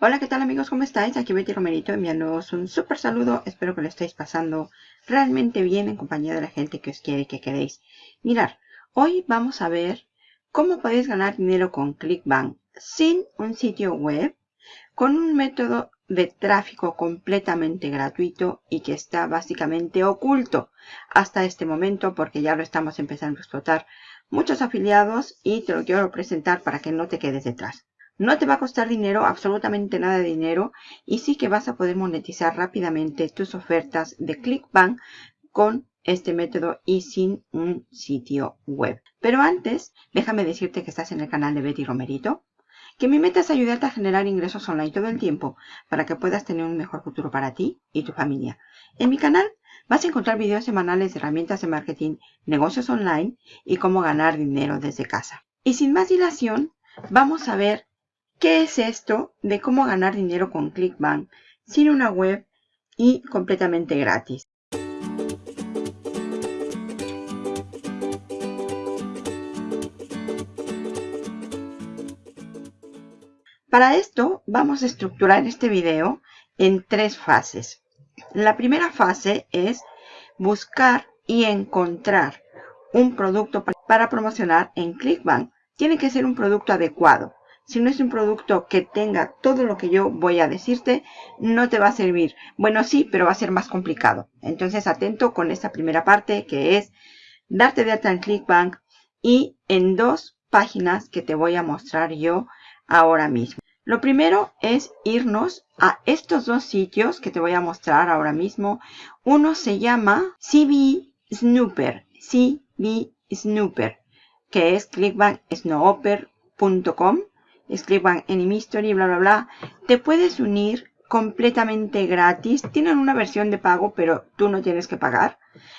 Hola, ¿qué tal amigos? ¿Cómo estáis? Aquí Betty Romerito enviándoos un súper saludo. Espero que lo estéis pasando realmente bien en compañía de la gente que os quiere y que queréis. Mirar, hoy vamos a ver cómo podéis ganar dinero con ClickBank sin un sitio web, con un método de tráfico completamente gratuito y que está básicamente oculto hasta este momento porque ya lo estamos empezando a explotar muchos afiliados y te lo quiero presentar para que no te quedes detrás. No te va a costar dinero, absolutamente nada de dinero, y sí que vas a poder monetizar rápidamente tus ofertas de ClickBank con este método y sin un sitio web. Pero antes, déjame decirte que estás en el canal de Betty Romerito, que mi meta es ayudarte a generar ingresos online todo el tiempo para que puedas tener un mejor futuro para ti y tu familia. En mi canal vas a encontrar videos semanales de herramientas de marketing, negocios online y cómo ganar dinero desde casa. Y sin más dilación, vamos a ver ¿Qué es esto de cómo ganar dinero con ClickBank sin una web y completamente gratis? Para esto vamos a estructurar este video en tres fases. La primera fase es buscar y encontrar un producto para promocionar en ClickBank. Tiene que ser un producto adecuado si no es un producto que tenga todo lo que yo voy a decirte, no te va a servir. Bueno, sí, pero va a ser más complicado. Entonces, atento con esta primera parte que es darte de alta en ClickBank y en dos páginas que te voy a mostrar yo ahora mismo. Lo primero es irnos a estos dos sitios que te voy a mostrar ahora mismo. Uno se llama CB Snooper, CB Snooper, que es clickbanksnooper.com escriban en History, bla, bla, bla. Te puedes unir completamente gratis. Tienen una versión de pago, pero tú no tienes que pagar.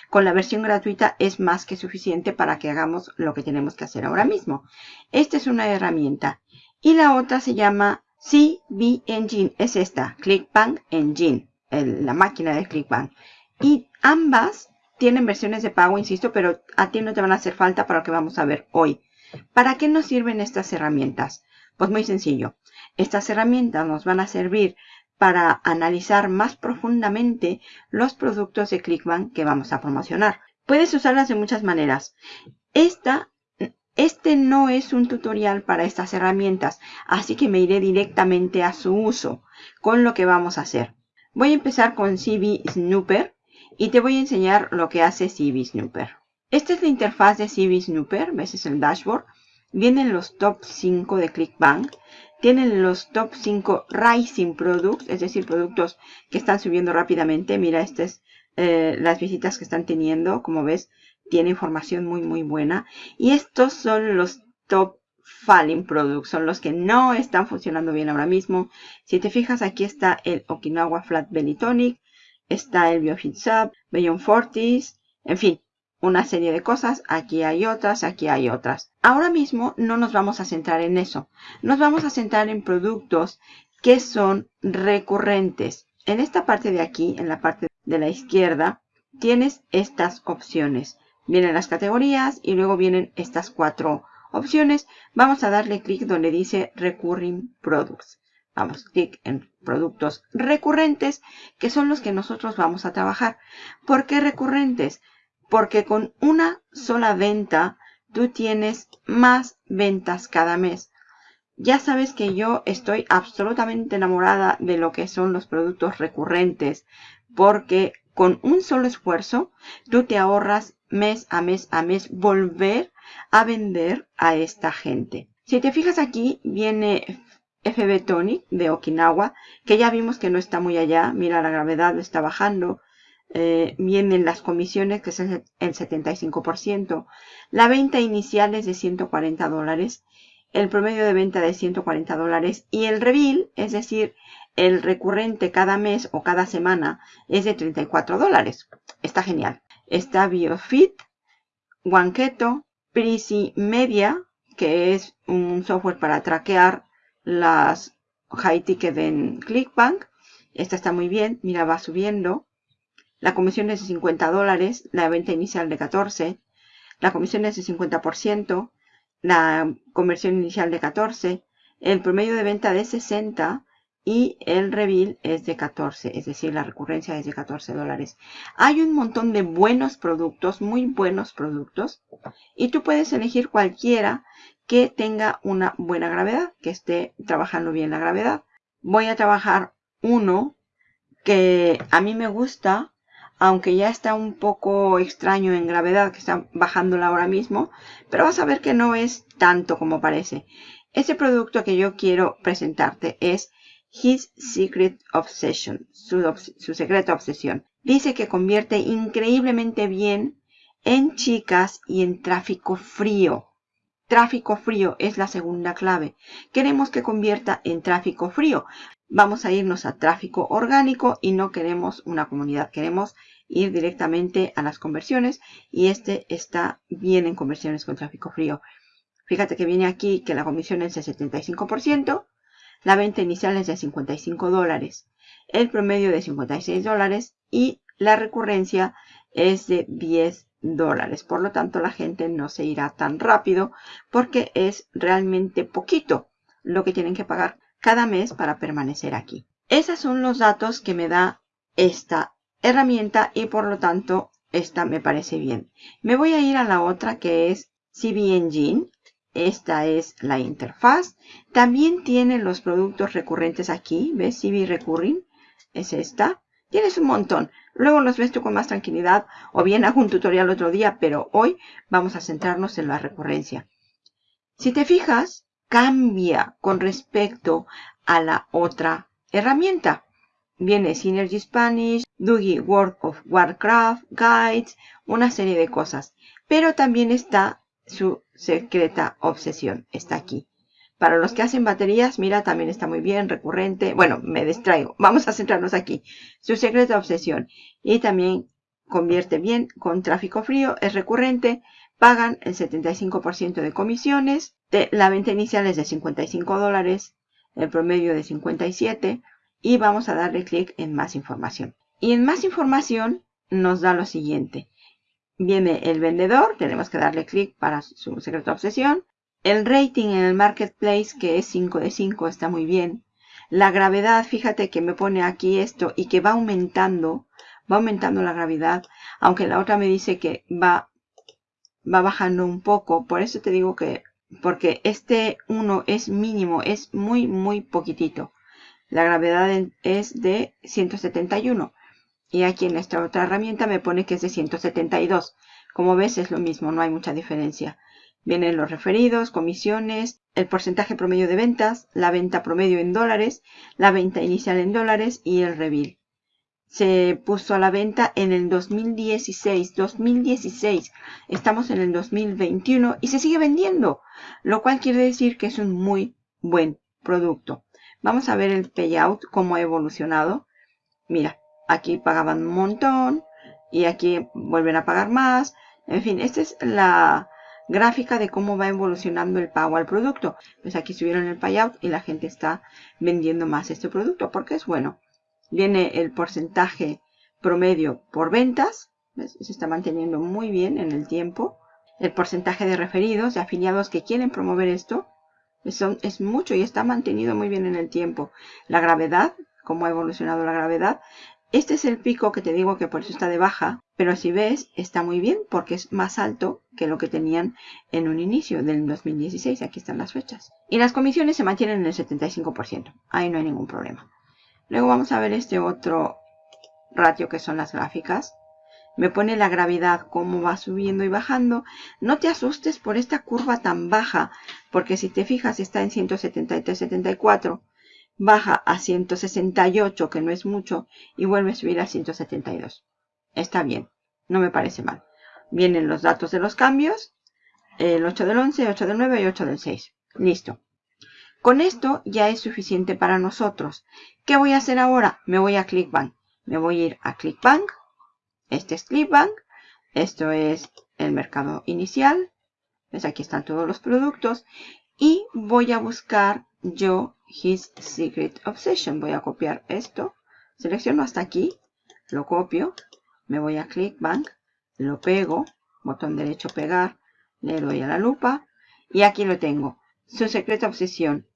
Con la versión gratuita es más que suficiente para que hagamos lo que tenemos que hacer ahora mismo. Esta es una herramienta. Y la otra se llama CB Engine. Es esta, ClickBank Engine, la máquina de ClickBank. Y ambas tienen versiones de pago, insisto, pero a ti no te van a hacer falta para lo que vamos a ver hoy. ¿Para qué nos sirven estas herramientas? Pues muy sencillo. Estas herramientas nos van a servir para analizar más profundamente los productos de ClickBank que vamos a promocionar. Puedes usarlas de muchas maneras. Esta, este no es un tutorial para estas herramientas, así que me iré directamente a su uso con lo que vamos a hacer. Voy a empezar con CB Snooper y te voy a enseñar lo que hace CB Snooper. Esta es la interfaz de CB Snooper, ves es el dashboard. Vienen los top 5 de ClickBank. Tienen los top 5 Rising Products, es decir, productos que están subiendo rápidamente. Mira, estas eh, las visitas que están teniendo. Como ves, tiene información muy, muy buena. Y estos son los top Falling Products. Son los que no están funcionando bien ahora mismo. Si te fijas, aquí está el Okinawa Flat Belly Tonic. Está el BioFit Sub, Beyond Fortis. En fin, una serie de cosas, aquí hay otras, aquí hay otras. Ahora mismo no nos vamos a centrar en eso. Nos vamos a centrar en productos que son recurrentes. En esta parte de aquí, en la parte de la izquierda, tienes estas opciones. Vienen las categorías y luego vienen estas cuatro opciones. Vamos a darle clic donde dice Recurring Products. Vamos, clic en productos recurrentes, que son los que nosotros vamos a trabajar. ¿Por qué recurrentes? Porque con una sola venta tú tienes más ventas cada mes. Ya sabes que yo estoy absolutamente enamorada de lo que son los productos recurrentes, porque con un solo esfuerzo tú te ahorras mes a mes a mes volver a vender a esta gente. Si te fijas aquí viene FB Tonic de Okinawa, que ya vimos que no está muy allá. Mira, la gravedad lo está bajando eh, vienen las comisiones, que es el, 75%. La venta inicial es de 140 dólares. El promedio de venta de 140 dólares. Y el reveal, es decir, el recurrente cada mes o cada semana, es de 34 dólares. Está genial. Está BioFit, Wanketo, Prisi Media, que es un software para traquear las high ticket en ClickBank. Esta está muy bien. Mira, va subiendo. La comisión es de 50 dólares, la venta inicial de 14. La comisión es de 50%, la conversión inicial de 14. El promedio de venta de 60 y el reveal es de 14, es decir, la recurrencia es de 14 dólares. Hay un montón de buenos productos, muy buenos productos, y tú puedes elegir cualquiera que tenga una buena gravedad, que esté trabajando bien la gravedad. Voy a trabajar uno que a mí me gusta, aunque ya está un poco extraño en gravedad, que está bajándola ahora mismo, pero vas a ver que no es tanto como parece. Ese producto que yo quiero presentarte es His Secret Obsession, su, su secreta obsesión. Dice que convierte increíblemente bien en chicas y en tráfico frío. Tráfico frío es la segunda clave. Queremos que convierta en tráfico frío. Vamos a irnos a tráfico orgánico y no queremos una comunidad. Queremos ir directamente a las conversiones y este está bien en conversiones con tráfico frío. Fíjate que viene aquí que la comisión es de 75%. La venta inicial es de 55 dólares, el promedio de 56 dólares y la recurrencia es de 10 dólares. Por lo tanto, la gente no se irá tan rápido porque es realmente poquito lo que tienen que pagar cada mes para permanecer aquí. Esos son los datos que me da esta herramienta y por lo tanto esta me parece bien. Me voy a ir a la otra que es CB Engine. Esta es la interfaz. También tiene los productos recurrentes aquí. ¿Ves? CB Recurring. Es esta. Tienes un montón. Luego los ves tú con más tranquilidad. O bien hago un tutorial otro día. Pero hoy vamos a centrarnos en la recurrencia. Si te fijas, cambia con respecto a la otra herramienta. Viene Synergy Spanish, Doogie World of Warcraft, Guides, una serie de cosas. Pero también está su secreta obsesión. Está aquí. Para los que hacen baterías, mira, también está muy bien, recurrente. Bueno, me distraigo. Vamos a centrarnos aquí. Su secreta obsesión. Y también convierte bien con tráfico frío, es recurrente, pagan el 75% de comisiones, la venta inicial es de 55 dólares, el promedio de 57 y vamos a darle clic en más información. Y en más información nos da lo siguiente. Viene el vendedor, tenemos que darle clic para su secreto obsesión. El rating en el marketplace, que es 5 de 5, está muy bien. La gravedad, fíjate que me pone aquí esto y que va aumentando, va aumentando la gravedad, aunque la otra me dice que va, va bajando un poco. Por eso te digo que, porque este 1 es mínimo, es muy, muy poquitito. La gravedad es de 171. Y aquí en esta otra herramienta me pone que es de 172. Como ves es lo mismo, no hay mucha diferencia. Vienen los referidos, comisiones, el porcentaje promedio de ventas, la venta promedio en dólares, la venta inicial en dólares y el reveal. Se puso a la venta en el 2016, 2016. Estamos en el 2021 y se sigue vendiendo, lo cual quiere decir que es un muy buen producto. Vamos a ver el payout, cómo ha evolucionado. Mira, aquí pagaban un montón y aquí vuelven a pagar más. En fin, esta es la gráfica de cómo va evolucionando el pago al producto. Pues aquí subieron el payout y la gente está vendiendo más este producto porque es bueno. Viene el porcentaje promedio por ventas. Se está manteniendo muy bien en el tiempo. El porcentaje de referidos, de afiliados que quieren promover esto. es mucho y está mantenido muy bien en el tiempo. La gravedad, cómo ha evolucionado la gravedad. Este es el pico que te digo que por eso está de baja, pero si ves está muy bien porque es más alto que lo que tenían en un inicio del 2016. Aquí están las fechas. Y las comisiones se mantienen en el 75%. Ahí no hay ningún problema. Luego vamos a ver este otro ratio que son las gráficas. Me pone la gravedad, cómo va subiendo y bajando. No te asustes por esta curva tan baja, porque si te fijas está en 173, 74 baja a 168, que no es mucho, y vuelve a subir a 172. Está bien, no me parece mal. Vienen los datos de los cambios, el 8 del 11, 8 del 9 y 8 del 6. Listo. Con esto ya es suficiente para nosotros. ¿Qué voy a hacer ahora? Me voy a ClickBank. Me voy a ir a ClickBank. Este es ClickBank. Esto es el mercado inicial. Pues aquí están todos los productos. Y voy a buscar yo His Secret Obsession. Voy a copiar esto. Selecciono hasta aquí. Lo copio. Me voy a ClickBank. Lo pego. Botón derecho pegar. Le doy a la lupa. Y aquí lo tengo. Su secreta obsesión.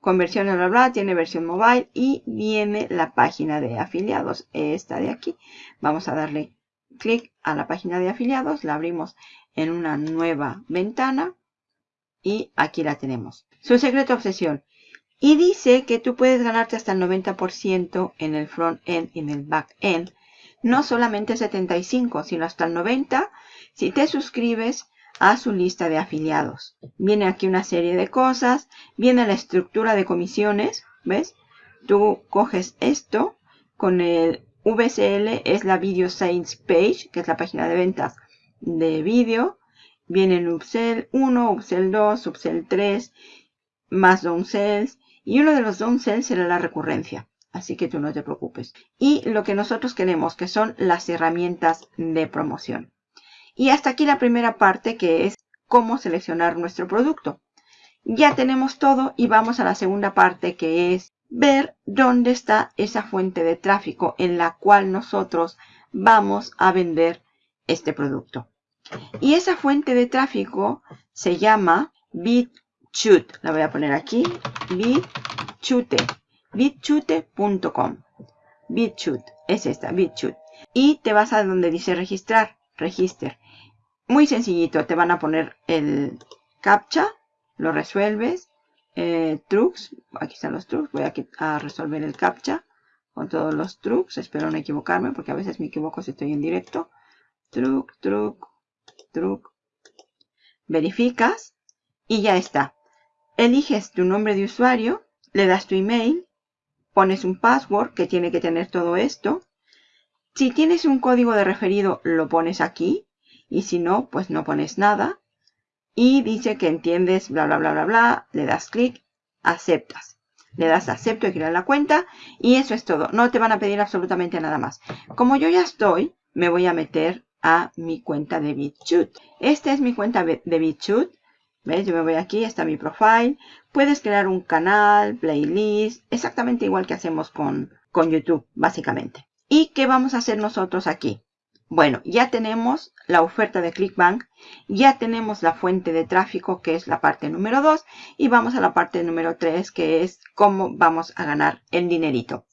Conversiones, bla, bla, tiene versión mobile y viene la página de afiliados, esta de aquí. Vamos a darle clic a la página de afiliados, la abrimos en una nueva ventana y aquí la tenemos. Su secreto obsesión. Y dice que tú puedes ganarte hasta el 90% en el front-end y en el back-end. No solamente 75, sino hasta el 90 si te suscribes a su lista de afiliados. Viene aquí una serie de cosas. Viene la estructura de comisiones. ¿Ves? Tú coges esto con el VCL, es la Video Sales Page, que es la página de ventas de vídeo. Viene el Upsell 1, Upsell 2, Upsell 3, más downsells. Y uno de los downsells será la recurrencia. Así que tú no te preocupes. Y lo que nosotros queremos, que son las herramientas de promoción. Y hasta aquí la primera parte que es cómo seleccionar nuestro producto. Ya tenemos todo y vamos a la segunda parte que es ver dónde está esa fuente de tráfico en la cual nosotros vamos a vender este producto. Y esa fuente de tráfico se llama BitChute. La voy a poner aquí. BitChute. BitChute.com. BitChute. Es esta, BitChute. Y te vas a donde dice registrar. Register. Muy sencillito. Te van a poner el captcha. Lo resuelves. Eh, trucs. Aquí están los trucs. Voy a, a resolver el captcha con todos los trucs. Espero no equivocarme porque a veces me equivoco si estoy en directo. Truc, truc, truc. Verificas y ya está. Eliges tu nombre de usuario, le das tu email, pones un password que tiene que tener todo esto. Si tienes un código de referido, lo pones aquí. Y si no, pues no pones nada. Y dice que entiendes, bla, bla, bla, bla, bla. Le das clic, aceptas. Le das acepto y crear la cuenta. Y eso es todo. No te van a pedir absolutamente nada más. Como yo ya estoy, me voy a meter a mi cuenta de BitChute. Esta es mi cuenta de BitChute. ¿Ves? Yo me voy aquí, está mi profile. Puedes crear un canal, playlist, exactamente igual que hacemos con, con YouTube, básicamente. ¿Y qué vamos a hacer nosotros aquí? Bueno, ya tenemos la oferta de ClickBank, ya tenemos la fuente de tráfico, que es la parte número 2, y vamos a la parte número 3, que es cómo vamos a ganar el dinerito.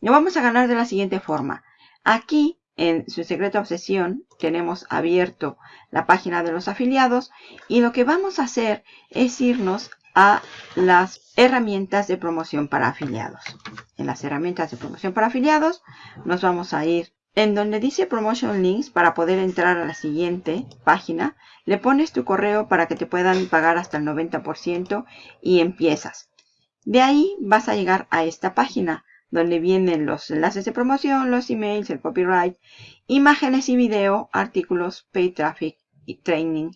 Lo vamos a ganar de la siguiente forma. Aquí en su secreta obsesión tenemos abierto la página de los afiliados y lo que vamos a hacer es irnos a las herramientas de promoción para afiliados. En las herramientas de promoción para afiliados nos vamos a ir en donde dice Promotion Links para poder entrar a la siguiente página. Le pones tu correo para que te puedan pagar hasta el 90% y empiezas. De ahí vas a llegar a esta página donde vienen los enlaces de promoción, los emails, el copyright, imágenes y video, artículos, pay traffic, y training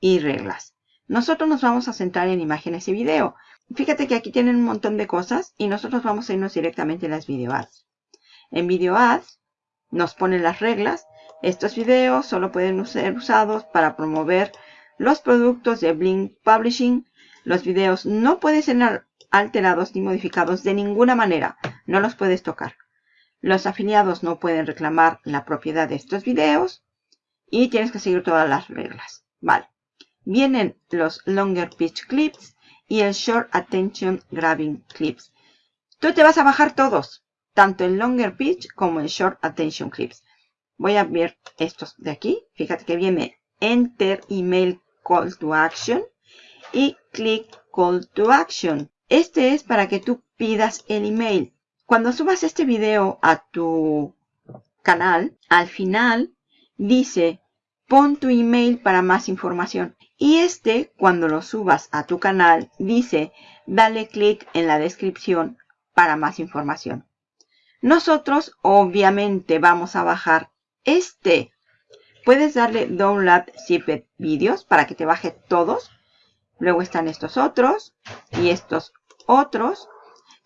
y reglas. Nosotros nos vamos a centrar en imágenes y video. Fíjate que aquí tienen un montón de cosas y nosotros vamos a irnos directamente a las video ads. En video ads nos ponen las reglas. Estos videos solo pueden ser usados para promover los productos de Blink Publishing. Los videos no pueden ser alterados ni modificados de ninguna manera. No los puedes tocar. Los afiliados no pueden reclamar la propiedad de estos videos. Y tienes que seguir todas las reglas. Vale. Vienen los Longer Pitch Clips y el Short Attention Grabbing Clips. Tú te vas a bajar todos. Tanto el Longer Pitch como el Short Attention Clips. Voy a ver estos de aquí. Fíjate que viene Enter Email Call to Action y Click Call to Action. Este es para que tú pidas el email. Cuando subas este video a tu canal, al final dice pon tu email para más información. Y este, cuando lo subas a tu canal, dice dale clic en la descripción para más información. Nosotros obviamente vamos a bajar este. Puedes darle download zipped videos para que te baje todos. Luego están estos otros y estos otros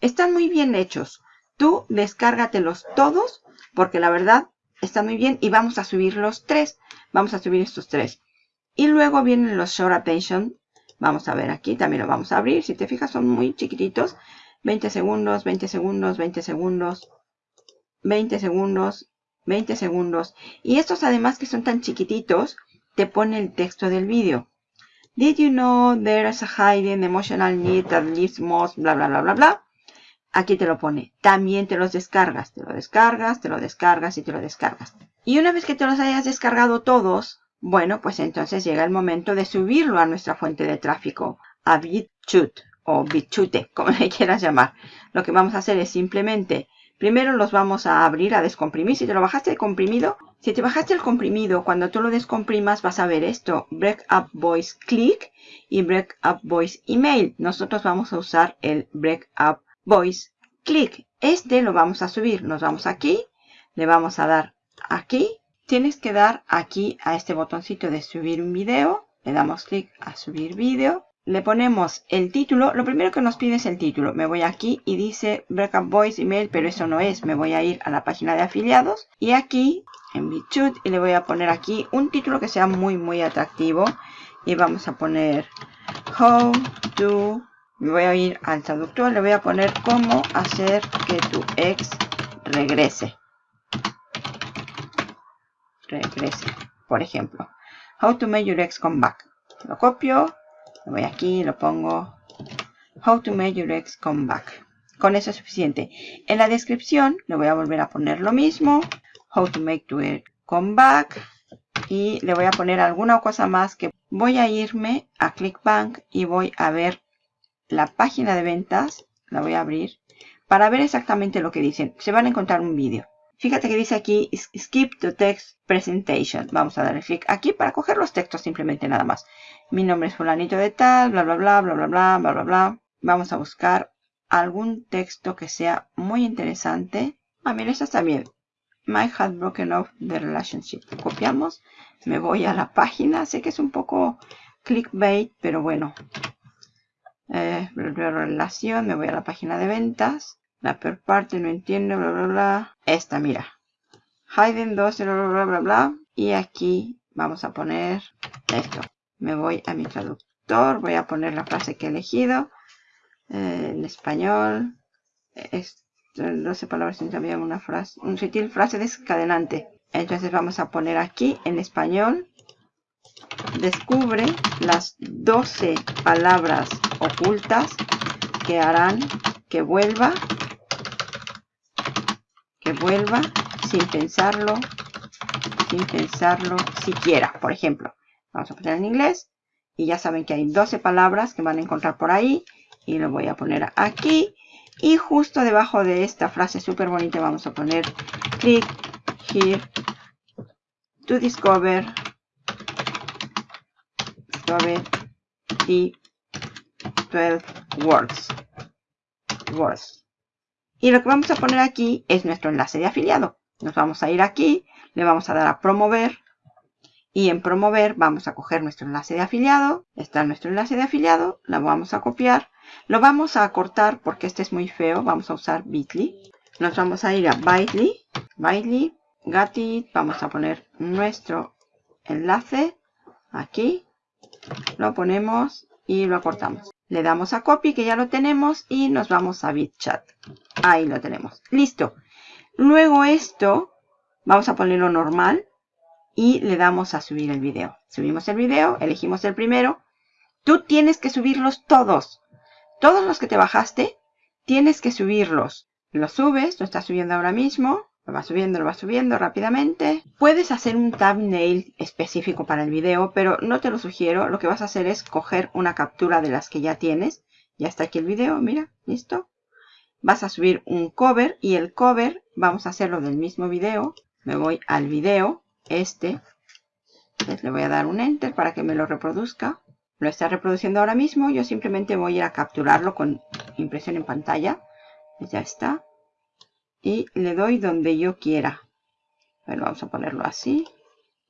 están muy bien hechos. Tú descárgatelos todos porque la verdad están muy bien y vamos a subir los tres. Vamos a subir estos tres. Y luego vienen los short attention. Vamos a ver aquí, también lo vamos a abrir. Si te fijas son muy chiquititos. 20 segundos, 20 segundos, 20 segundos, 20 segundos, 20 segundos. Y estos además que son tan chiquititos, te pone el texto del vídeo. Did you know there's a hidden emotional need that lives most, bla, bla, bla, bla, bla. Aquí te lo pone. También te los descargas. Te lo descargas, te lo descargas y te lo descargas. Y una vez que te los hayas descargado todos, bueno, pues entonces llega el momento de subirlo a nuestra fuente de tráfico, a BitChute o BitChute, como le quieras llamar. Lo que vamos a hacer es simplemente, primero los vamos a abrir, a descomprimir. Si te lo bajaste de comprimido, si te bajaste el comprimido, cuando tú lo descomprimas vas a ver esto, Breakup Voice Click y Breakup Voice Email. Nosotros vamos a usar el Breakup Voice Click. Este lo vamos a subir. Nos vamos aquí, le vamos a dar aquí. Tienes que dar aquí a este botoncito de subir un video. Le damos clic a subir video. Le ponemos el título. Lo primero que nos pide es el título. Me voy aquí y dice Breakup Voice Email, pero eso no es. Me voy a ir a la página de afiliados. Y aquí en BitChute y le voy a poner aquí un título que sea muy muy atractivo y vamos a poner how to me voy a ir al traductor le voy a poner cómo hacer que tu ex regrese regrese por ejemplo how to make your ex come back lo copio me voy aquí lo pongo how to make your ex come back con eso es suficiente en la descripción le voy a volver a poner lo mismo how to make to come back y le voy a poner alguna cosa más que voy a irme a ClickBank y voy a ver la página de ventas, la voy a abrir, para ver exactamente lo que dicen. Se van a encontrar un vídeo. Fíjate que dice aquí Skip to Text Presentation. Vamos a darle clic aquí para coger los textos simplemente nada más. Mi nombre es fulanito de tal, bla, bla, bla, bla, bla, bla, bla, bla, bla. Vamos a buscar algún texto que sea muy interesante. Ah, mira, esta está bien. My had broken off the relationship. Copiamos. Me voy a la página. Sé que es un poco clickbait, pero bueno. Eh, relación. Me voy a la página de ventas. La peor parte no entiendo, bla, bla, bla. Esta, mira. Hidden 12, bla, bla, bla, bla, bla. Y aquí vamos a poner esto. Me voy a mi traductor. Voy a poner la frase que he elegido. Eh, en español. Esto 12 palabras sin cambiar una frase, un sutil frase descadenante. Entonces vamos a poner aquí en español, descubre las 12 palabras ocultas que harán que vuelva, que vuelva sin pensarlo, sin pensarlo siquiera. Por ejemplo, vamos a poner en inglés y ya saben que hay 12 palabras que van a encontrar por ahí y lo voy a poner aquí y justo debajo de esta frase súper bonita vamos a poner click here to discover, discover the 12 words. words. Y lo que vamos a poner aquí es nuestro enlace de afiliado. Nos vamos a ir aquí, le vamos a dar a promover y en promover vamos a coger nuestro enlace de afiliado. Está nuestro enlace de afiliado, la vamos a copiar lo vamos a cortar porque este es muy feo. Vamos a usar Bitly. Nos vamos a ir a Bitly. Bitly. Got Vamos a poner nuestro enlace aquí. Lo ponemos y lo cortamos. Le damos a copy que ya lo tenemos y nos vamos a BitChat. Ahí lo tenemos. Listo. Luego esto vamos a ponerlo normal y le damos a subir el video. Subimos el video, elegimos el primero. Tú tienes que subirlos todos. Todos los que te bajaste, tienes que subirlos. Lo subes, lo estás subiendo ahora mismo. Lo vas subiendo, lo vas subiendo rápidamente. Puedes hacer un thumbnail específico para el video, pero no te lo sugiero. Lo que vas a hacer es coger una captura de las que ya tienes. Ya está aquí el video, mira, listo. Vas a subir un cover y el cover vamos a hacerlo del mismo video. Me voy al video, este. le voy a dar un enter para que me lo reproduzca lo está reproduciendo ahora mismo. Yo simplemente voy a ir a capturarlo con impresión en pantalla. Pues ya está. Y le doy donde yo quiera. Bueno, vamos a ponerlo así.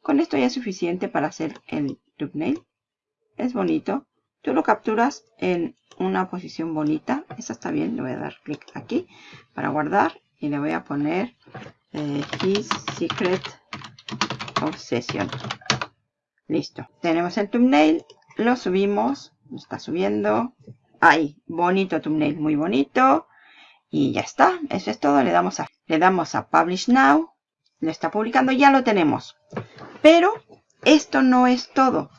Con esto ya es suficiente para hacer el thumbnail. Es bonito. Tú lo capturas en una posición bonita. Esa está bien. Le voy a dar clic aquí para guardar. Y le voy a poner eh, His Secret Obsession. Listo. Tenemos el thumbnail lo subimos, está subiendo. Ahí, bonito thumbnail, muy bonito. Y ya está, eso es todo. Le damos a, le damos a Publish Now. Lo está publicando, ya lo tenemos. Pero esto no es todo.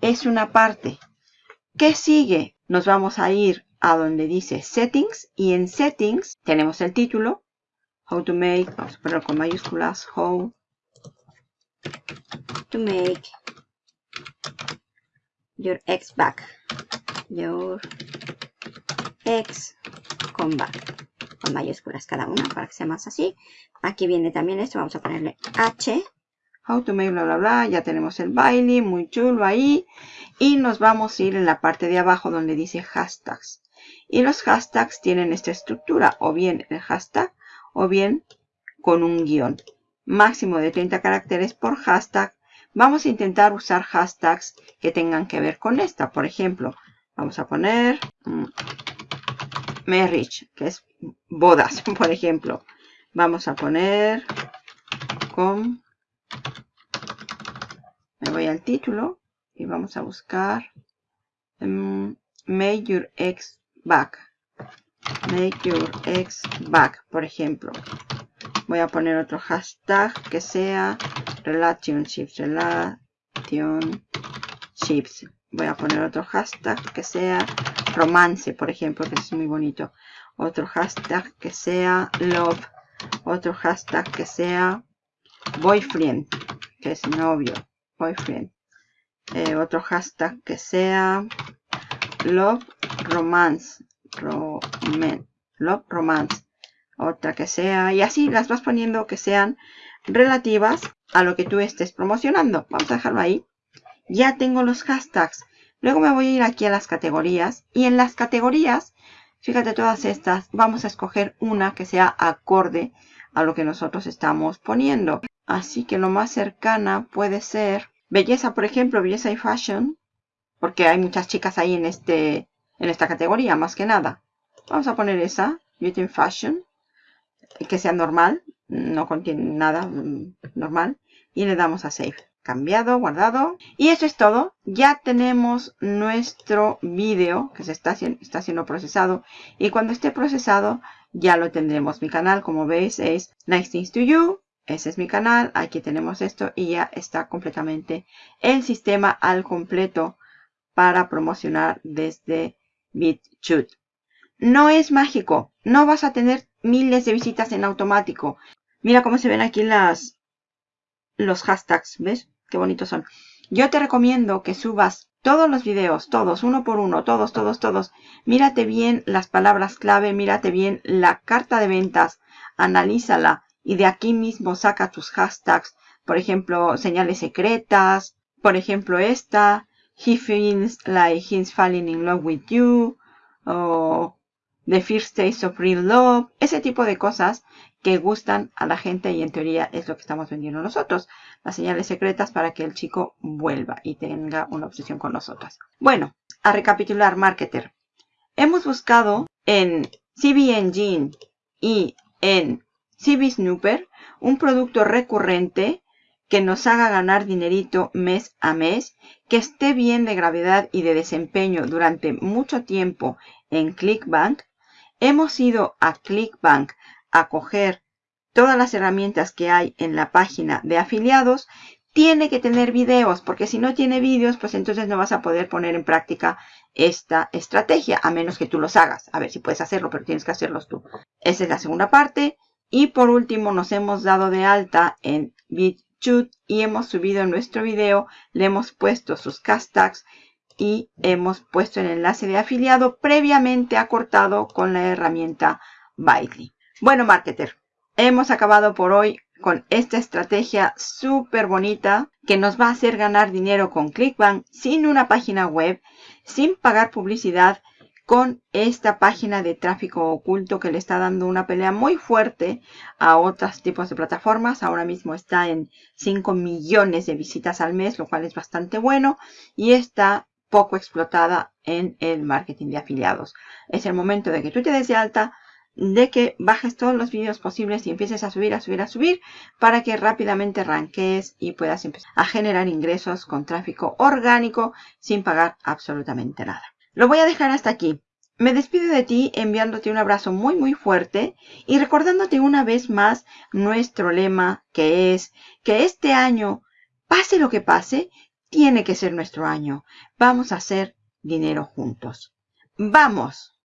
Es una parte. ¿Qué sigue? Nos vamos a ir a donde dice Settings y en Settings tenemos el título. How to make, a con mayúsculas, How to make your ex back. Your ex con back. Con mayúsculas cada una para que sea más así. Aquí viene también esto, vamos a ponerle H. How to make bla bla bla, ya tenemos el baile, muy chulo ahí. Y nos vamos a ir en la parte de abajo donde dice hashtags. Y los hashtags tienen esta estructura, o bien el hashtag, o bien con un guion. Máximo de 30 caracteres por hashtag. Vamos a intentar usar hashtags que tengan que ver con esta. Por ejemplo, vamos a poner mm, marriage, que es bodas, por ejemplo. Vamos a poner con... Me voy al título y vamos a buscar um, Make Your Ex Back. Make Your Ex Back, por ejemplo. Voy a poner otro hashtag que sea Relationships. Relationships. Voy a poner otro hashtag que sea romance, por ejemplo, que es muy bonito. Otro hashtag que sea love. Otro hashtag que sea boyfriend, que es novio. Boyfriend. Eh, otro hashtag que sea love romance. love romance. Otra que sea. Y así las vas poniendo que sean relativas a lo que tú estés promocionando. Vamos a dejarlo ahí. Ya tengo los hashtags. Luego me voy a ir aquí a las categorías. Y en las categorías, fíjate todas estas, vamos a escoger una que sea acorde a lo que nosotros estamos poniendo. Así que lo más cercana puede ser Belleza, por ejemplo, belleza y fashion. Porque hay muchas chicas ahí en, este, en esta categoría, más que nada. Vamos a poner esa, beauty and fashion. Que sea normal, no contiene nada mm, normal. Y le damos a save. Cambiado, guardado. Y eso es todo. Ya tenemos nuestro vídeo que se está, está siendo procesado. Y cuando esté procesado, ya lo tendremos. Mi canal, como veis, es Nice Things to You. Ese es mi canal, aquí tenemos esto y ya está completamente el sistema al completo para promocionar desde BitChute. No es mágico, no vas a tener miles de visitas en automático. Mira cómo se ven aquí las, los hashtags, ¿ves? Qué bonitos son. Yo te recomiendo que subas todos los videos, todos, uno por uno, todos, todos, todos. Mírate bien las palabras clave, mírate bien la carta de ventas, analízala y de aquí mismo saca tus hashtags. Por ejemplo, señales secretas. Por ejemplo, esta. He feels like he's falling in love with you. O The First Taste of Real Love. Ese tipo de cosas que gustan a la gente y en teoría es lo que estamos vendiendo nosotros. Las señales secretas para que el chico vuelva y tenga una obsesión con nosotras. Bueno, a recapitular, marketer. Hemos buscado en CB Engine y en CB Snooper, un producto recurrente que nos haga ganar dinerito mes a mes, que esté bien de gravedad y de desempeño durante mucho tiempo en ClickBank. Hemos ido a ClickBank a coger todas las herramientas que hay en la página de afiliados. Tiene que tener videos, porque si no tiene vídeos, pues entonces no vas a poder poner en práctica esta estrategia, a menos que tú los hagas. A ver si puedes hacerlo, pero tienes que hacerlos tú. Esa es la segunda parte. Y por último nos hemos dado de alta en BitChute y hemos subido nuestro video, le hemos puesto sus hashtags y hemos puesto el enlace de afiliado previamente acortado con la herramienta Bitly. Bueno, marketer, hemos acabado por hoy con esta estrategia súper bonita que nos va a hacer ganar dinero con ClickBank sin una página web, sin pagar publicidad con esta página de tráfico oculto que le está dando una pelea muy fuerte a otros tipos de plataformas. Ahora mismo está en 5 millones de visitas al mes, lo cual es bastante bueno y está poco explotada en el marketing de afiliados. Es el momento de que tú te des de alta, de que bajes todos los vídeos posibles y empieces a subir, a subir, a subir para que rápidamente arranques y puedas empezar a generar ingresos con tráfico orgánico sin pagar absolutamente nada. Lo voy a dejar hasta aquí. Me despido de ti enviándote un abrazo muy muy fuerte y recordándote una vez más nuestro lema que es que este año, pase lo que pase, tiene que ser nuestro año. Vamos a hacer dinero juntos. ¡Vamos!